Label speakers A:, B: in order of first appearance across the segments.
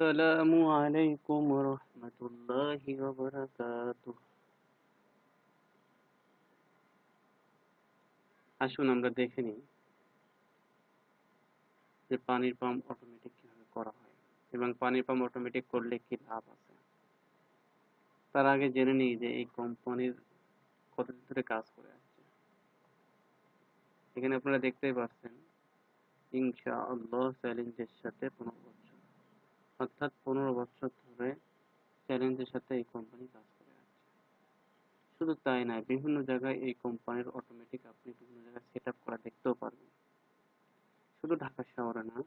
A: السلام عليكم ورحمة الله وبركاته আসুন আমরা দেখে নিই যে পানির পাম্প অটোমেটিক কিভাবে করা হয় এবং পানির পাম্প অটোমেটিক করলে কি লাভ আছে তার আগে জেনে নিই যে এই কোম্পানির কতদিন ধরে কাজ করে আসছে এখানে আপনারা দেখতেই পাচ্ছেন ইনশা আল্লাহ চ্যালেঞ্জের সাথে পনেরো বছর অর্থাৎ পনেরো বছর ধরে চ্যালেঞ্জের সাথে এই কোম্পানি কাজ করে আসছে শুধু তাই নয়, বিভিন্ন জায়গায় এই কোম্পানির অটোমেটিক আপনি বিভিন্ন জায়গায় সেট আপ করা দেখতেও পারবেন। শুধু ঢাকা শহরে না,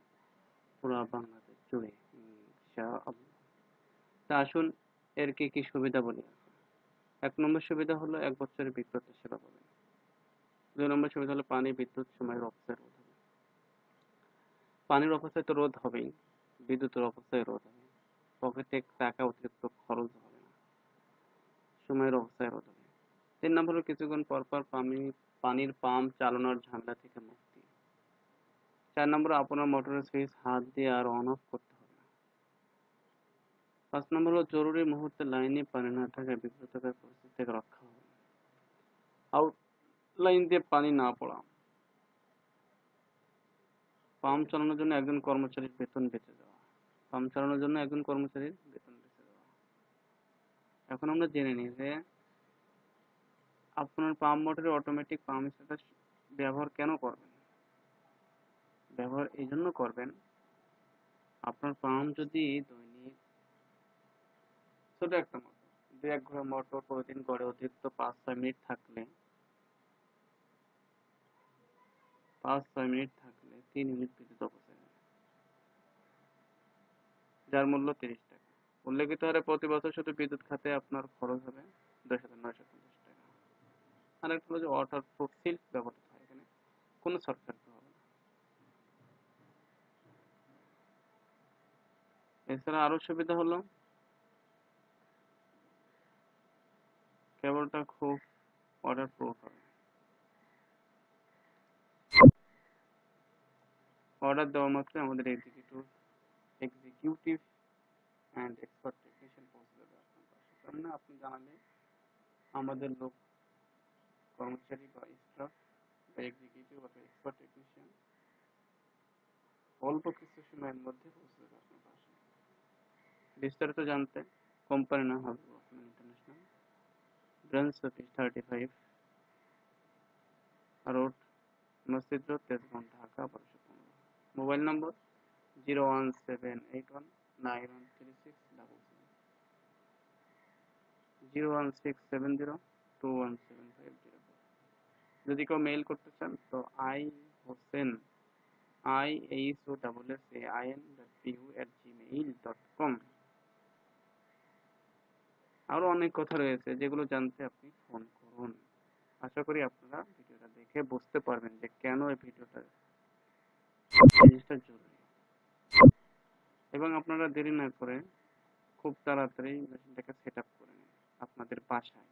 A: পুরো বাংলাদেশ জুড়ে। তা আসুন, এর কি কি সুবিধা বলি এক নম্বর সুবিধা হলো এক বছরের বিদ্যুৎ সেবা পাবেন দুই নম্বর সুবিধা হলো পানি, বিদ্যুৎ, সময়ের অপচয় রোধ হবে পানির অপচয় তো রোধ হবেই। বিদ্যুতের অপচয় রোধ হবে পকেটে টাকা অতিরিক্ত খরচ হবে না। সময়ের অপচয় রোধ হবে তিন নম্বর কিছুক্ষণ পর পর পানি, পানির পাম্প চালানোর ঝামেলা থেকে মুক্তি। চার নম্বর আপনার মোটরের সুইচ হাত দিয়ে আর অন অফ করতে হবে পাঁচ নম্বর হলো জরুরি মুহূর্তে লাইনে পানি না থাকায় বিব্রতকর পরিস্থিতি থেকে রক্ষা হবে আউট লাইন দিয়ে পানি না পড়া। পাম্প চালানোর জন্য একজন কর্মচারীর বেতন বেঁচে যাওয়া। পাম্প চালানোর জন্য একজন কর্মচারীর বেতন বেঁচে যাওয়া এখন আমরা জেনে নিই যে আপনার পাম্প মোটরের অটোমেটিক পাম্প সেটার ব্যবহার কেন করবেন? ব্যবহার এই জন্য করবেন, আপনার পাম্প যদি দৈনিক ছোট একটা মোটর দু এক ঘোড়া মোটর প্রতিদিন গড়ে অতিরিক্ত পাঁচ ছয় মিনিট থাকলে, পাঁচ ছয় মিনিট থাকলে তিন ইউনিট বিদ্যুৎ অপচয় যার মূল্য তিরিশ টাকা। উল্লেখিত হারে প্রতি বছর শুধু বিদ্যুৎ খাতে আপনার খরচ হবে দশ হাজার নয়শো পঞ্চাশ টাকা। আর একটা হলো যে ওয়াটার প্রুফ সিল্ক ব্যবহৃত হয় এখানে। কোনো সরকার হবে এছাড়া আরও সুবিধা হলো, কেবলটা খুব ওয়াটার প্রুফ হবে। অর্ডার দেওয়া মাত্রই আমাদের executive executive and expert technician পৌঁছে যাবে আপনার পাশে কারণ না আপনি জানালে আমাদের লোক কর্মচারী বা স্টাফ বা এক্সিকিউটিভ অথবা এক্সপার্ট টেকনিশিয়ান অল্প কিছু সময়ের মধ্যে পৌঁছে যাবে আপনার পাশে বিস্তারিত জানতে কোম্পানি নাম হবে international branch office thirty five road মসজিদ রোড তেজগাঁও ঢাকা বারোশো পনেরো মোবাইল নম্বর zero one seven eight one nine one three six double seven zero one six seven zero two one seven five zero যদি কেউ মেইল করতে চান, তো I Hossain I H O double S A I N dot PU at Gmail dot com আরও অনেক কথা রয়েছে যেগুলো জানতে আপনি ফোন করুন। আশা করি আপনারা ভিডিওটা দেখে বুঝতে পারবেন যে কেন এই ভিডিওটা জিনিসটা জরুরি। এবং আপনারা দেরি না করে খুব তাড়াতাড়ি মেশিনটাকে সেট আপ করে নিন আপনাদের বাসায়।